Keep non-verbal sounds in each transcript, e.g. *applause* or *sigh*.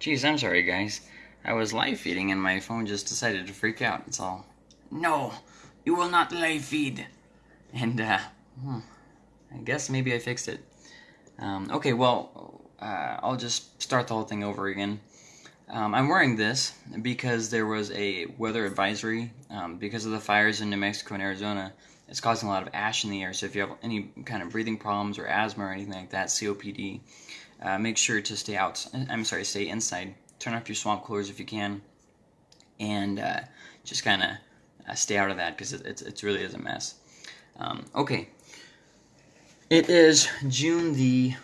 Geez, I'm sorry, guys. I was live feeding and my phone just decided to freak out. It's all, no, you will not live feed. And, uh, hmm, I guess maybe I fixed it. Um, okay, well, uh, I'll just start the whole thing over again. Um, I'm wearing this because there was a weather advisory um, because of the fires in New Mexico and Arizona. It's causing a lot of ash in the air. So if you have any kind of breathing problems or asthma or anything like that, COPD, uh, make sure to stay out. I'm sorry, stay inside. Turn off your swamp coolers if you can, and uh, just kind of uh, stay out of that because it, it, it, really is a mess. Um, okay, it is June the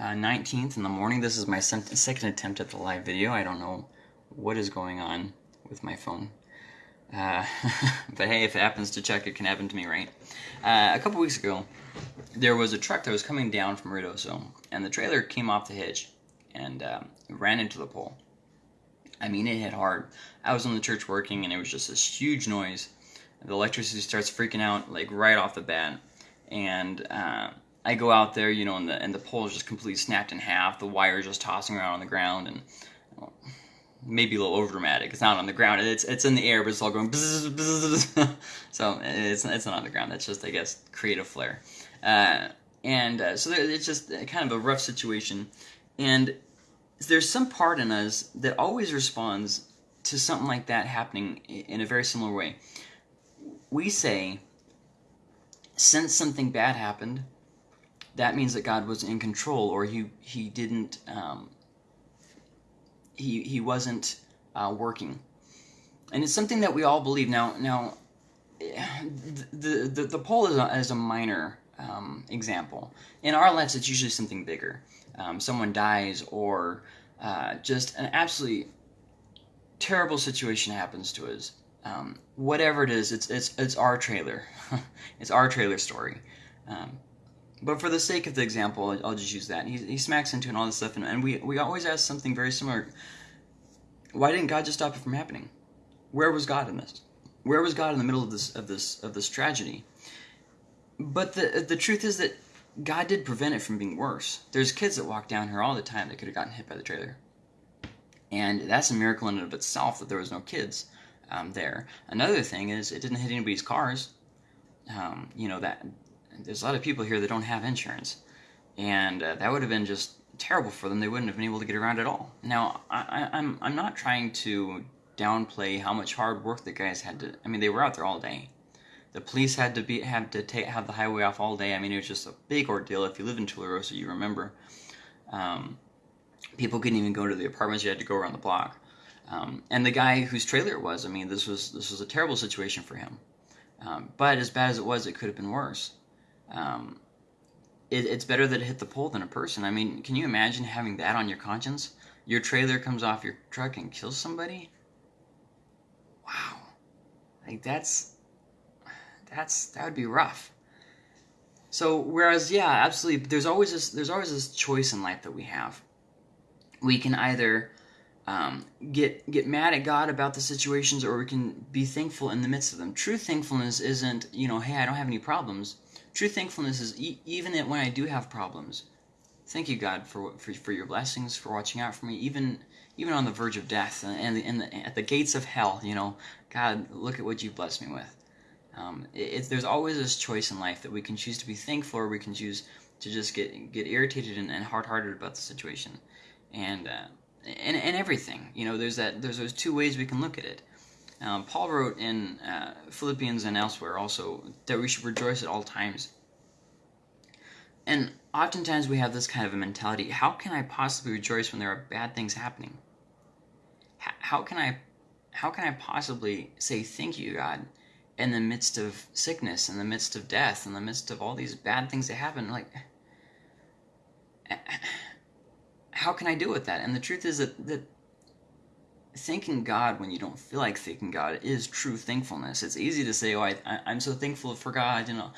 19th uh, in the morning. This is my second attempt at the live video. I don't know what is going on with my phone. Uh, *laughs* but hey, if it happens to check, it can happen to me, right? Uh, a couple weeks ago, there was a truck that was coming down from Ruidoso, and the trailer came off the hitch and um, ran into the pole. I mean, it hit hard. I was in the church working, and it was just this huge noise. The electricity starts freaking out, like, right off the bat. And uh, I go out there, you know, and the, and the pole is just completely snapped in half. The wire is just tossing around on the ground, and... Well, maybe a little over dramatic. It's not on the ground. It's it's in the air, but it's all going. Bzz, bzz, *laughs* so it's it's not on the ground. That's just I guess creative flair. Uh, and uh, so it's just kind of a rough situation. And there's some part in us that always responds to something like that happening in a very similar way. We say, since something bad happened, that means that God was in control, or he he didn't um, he he wasn't uh, working, and it's something that we all believe. Now now, the the the pole is a, is a minor um, example. In our lives, it's usually something bigger. Um, someone dies, or uh, just an absolutely terrible situation happens to us. Um, whatever it is, it's it's it's our trailer. *laughs* it's our trailer story. Um, but for the sake of the example, I'll just use that. He, he smacks into and all this stuff, and, and we, we always ask something very similar. Why didn't God just stop it from happening? Where was God in this? Where was God in the middle of this of this of this tragedy? But the the truth is that God did prevent it from being worse. There's kids that walk down here all the time that could have gotten hit by the trailer, and that's a miracle in and of itself that there was no kids um, there. Another thing is it didn't hit anybody's cars. Um, you know that there's a lot of people here that don't have insurance, and uh, that would have been just terrible for them. They wouldn't have been able to get around at all. Now, I, I'm I'm not trying to downplay how much hard work the guys had to. I mean, they were out there all day. The police had to be had to take have the highway off all day. I mean, it was just a big ordeal. If you live in Tularosa, you remember. Um, people couldn't even go to the apartments. You had to go around the block. Um, and the guy whose trailer it was, I mean, this was this was a terrible situation for him. Um, but as bad as it was, it could have been worse. Um, it, it's better that it hit the pole than a person. I mean, can you imagine having that on your conscience? Your trailer comes off your truck and kills somebody? Wow. Like that's that's that would be rough. So whereas yeah, absolutely there's always this there's always this choice in life that we have. We can either um, get get mad at God about the situations, or we can be thankful in the midst of them. True thankfulness isn't you know, hey, I don't have any problems. True thankfulness is e- even when I do have problems. Thank you, God, for, for for your blessings, for watching out for me, even even on the verge of death and, the, and the, at the gates of hell. You know, God, look at what you've blessed me with. Um, it, there's always this choice in life that we can choose to be thankful, or we can choose to just get get irritated and, and hard-hearted about the situation, and uh, and and everything. You know, there's that there's those two ways we can look at it. Um, Paul wrote in uh, Philippians and elsewhere also that we should rejoice at all times. And oftentimes we have this kind of a mentality how can I possibly rejoice when there are bad things happening? How can I, how can I possibly say thank you, God, in the midst of sickness, in the midst of death, in the midst of all these bad things that happen? Like, *clears throat* how can I deal with that? And the truth is that, that thanking God when you don't feel like thanking God is true thankfulness. It's easy to say, "Oh, I, am so thankful for God," you know,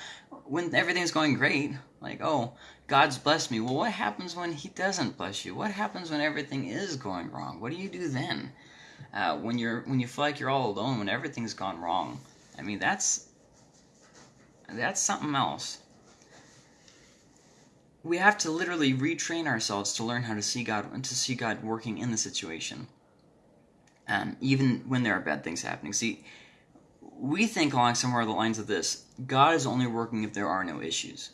when everything's going great. Like, "Oh, God's blessed me." Well, what happens when He doesn't bless you? What happens when everything is going wrong? What do you do then? Uh, when you're when you feel like you're all alone, when everything's gone wrong. I mean, that's that's something else. we have to literally retrain ourselves to learn how to see God and to see God working in the situation. Um, even when there are bad things happening. See, we think along somewhere the lines of this God is only working if there are no issues.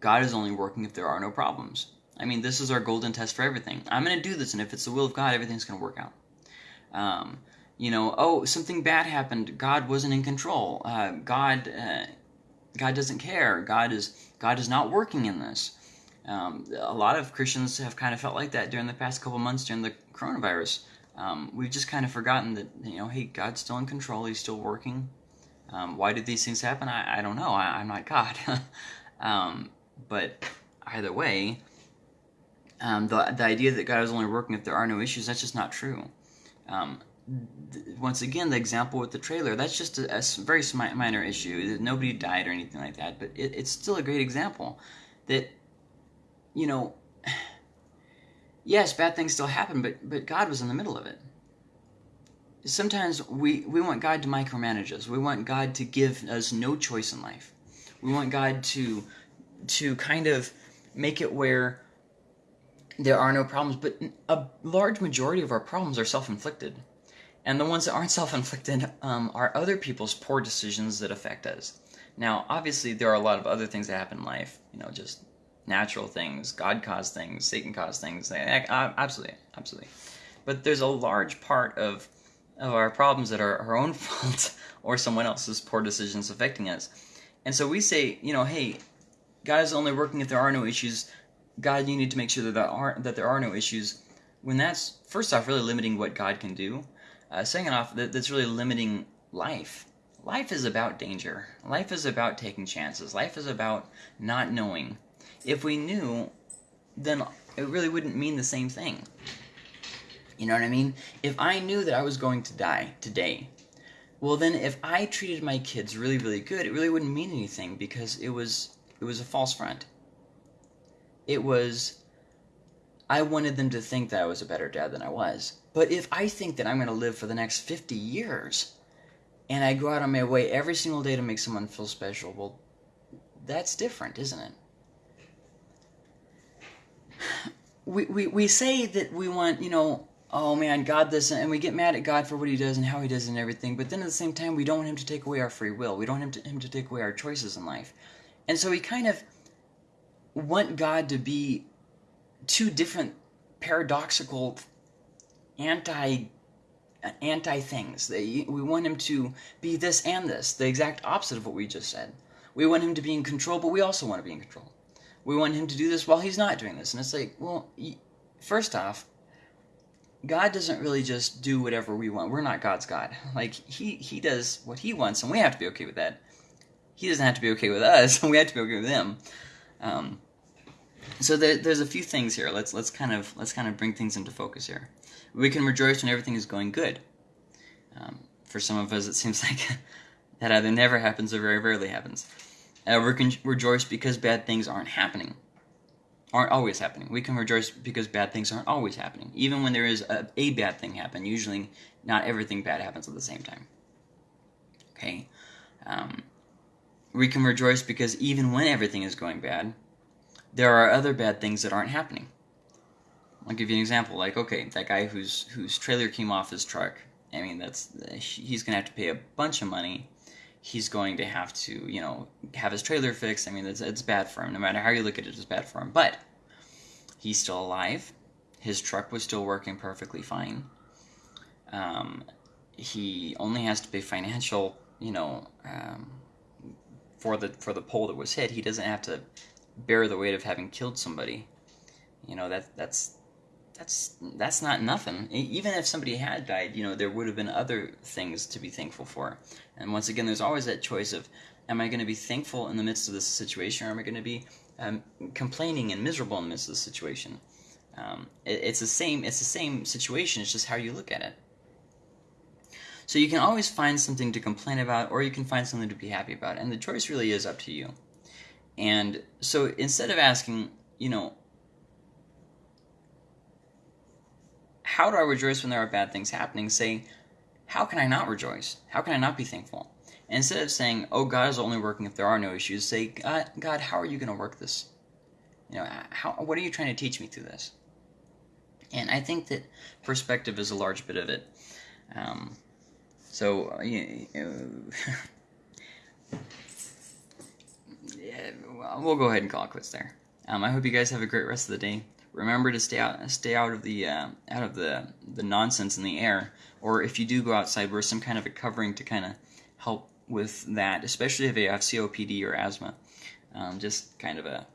God is only working if there are no problems. I mean, this is our golden test for everything. I'm going to do this, and if it's the will of God, everything's going to work out. Um, you know, oh, something bad happened. God wasn't in control. Uh, God, uh, God doesn't care. God is God is not working in this. Um, a lot of Christians have kind of felt like that during the past couple months during the coronavirus. Um, we've just kind of forgotten that you know, hey, God's still in control. He's still working. Um, why did these things happen? I, I don't know. I, am not God. *laughs* Um, but either way, um, the the idea that God is only working if there are no issues that's just not true. Um, once again, the example with the trailer that's just a, a very minor issue. Nobody died or anything like that, but it, it's still a great example that you know *sighs* yes, bad things still happen, but but God was in the middle of it. Sometimes we, we want God to micromanage us. We want God to give us no choice in life. We want God to to kind of make it where there are no problems, but a large majority of our problems are self-inflicted. And the ones that aren't self-inflicted um, are other people's poor decisions that affect us. Now, obviously, there are a lot of other things that happen in life. You know, just natural things, God caused things, Satan caused things. Absolutely, absolutely. But there's a large part of of our problems that are our own *laughs* fault or someone else's poor decisions affecting us. And so we say, you know, hey, God is only working if there are no issues. God, you need to make sure that there are that there are no issues. When that's first off really limiting what God can do. Uh, second off, that, that's really limiting life. Life is about danger. Life is about taking chances. Life is about not knowing if we knew, then it really wouldn't mean the same thing. You know what I mean? If I knew that I was going to die today, well then if I treated my kids really really good, it really wouldn't mean anything because it was it was a false front. It was I wanted them to think that I was a better dad than I was. But if I think that I'm going to live for the next 50 years and I go out on my way every single day to make someone feel special, well that's different, isn't it? *sighs* we, we, we say that we want, you know, oh man, God this, and we get mad at God for what He does and how He does and everything, but then at the same time, we don't want Him to take away our free will. We don't want Him to, him to take away our choices in life. And so we kind of want God to be two different paradoxical anti anti things. we want him to be this and this, the exact opposite of what we just said. We want him to be in control, but we also want to be in control we want him to do this while he's not doing this. And it's like, well, first off, God doesn't really just do whatever we want. We're not God's God. *laughs* Like he he does what he wants, and we have to be okay with that. He doesn't have to be okay with us, and *laughs* we have to be okay with him. Um, so there, there's a few things here. Let's let's kind of let's kind of bring things into focus here. We can rejoice when everything is going good. Um, for some of us, it seems *laughs* like that either never happens or very rarely happens. Uh, we can rejoice because bad things aren't happening, aren't always happening. We can rejoice because bad things aren't always happening. Even when there is a, a bad thing happen, usually not everything bad happens at the same time. Okay, um, we can rejoice because even when everything is going bad, there are other bad things that aren't happening. I'll give you an example. Like, okay, that guy whose whose trailer came off his truck. I mean, that's he's gonna have to pay a bunch of money he's going to have to, you know, have his trailer fixed. I mean, it's, it's bad for him. No matter how you look at it, it's bad for him. But he's still alive. His truck was still working perfectly fine. Um, he only has to pay financial, you know, um, for the for the pole that was hit. He doesn't have to bear the weight of having killed somebody. You know that that's that's that's not nothing. Even if somebody had died, you know, there would have been other things to be thankful for. And once again, there's always that choice of, am I going to be thankful in the midst of this situation, or am I going to be um, complaining and miserable in the midst of the situation? Um, it, it's the same. It's the same situation. It's just how you look at it. So you can always find something to complain about, or you can find something to be happy about, and the choice really is up to you. And so instead of asking, you know, how do I rejoice when there are bad things happening? Say, how can I not rejoice? How can I not be thankful? And instead of saying, oh, God is only working if there are no issues, say, God, God how are you going to work this? You know, how what are you trying to teach me through this? And I think that perspective is a large bit of it. Um, so, uh, you, yeah, *laughs* we'll go ahead and call it quits there. Um, I hope you guys have a great rest of the day. Remember to stay out, stay out of the uh, out of the the nonsense in the air. Or if you do go outside, wear some kind of a covering to kind of help with that, especially if you have COPD or asthma. Um, just kind of a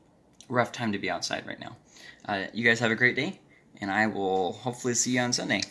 rough time to be outside right now. Uh, you guys have a great day, and I will hopefully see you on Sunday.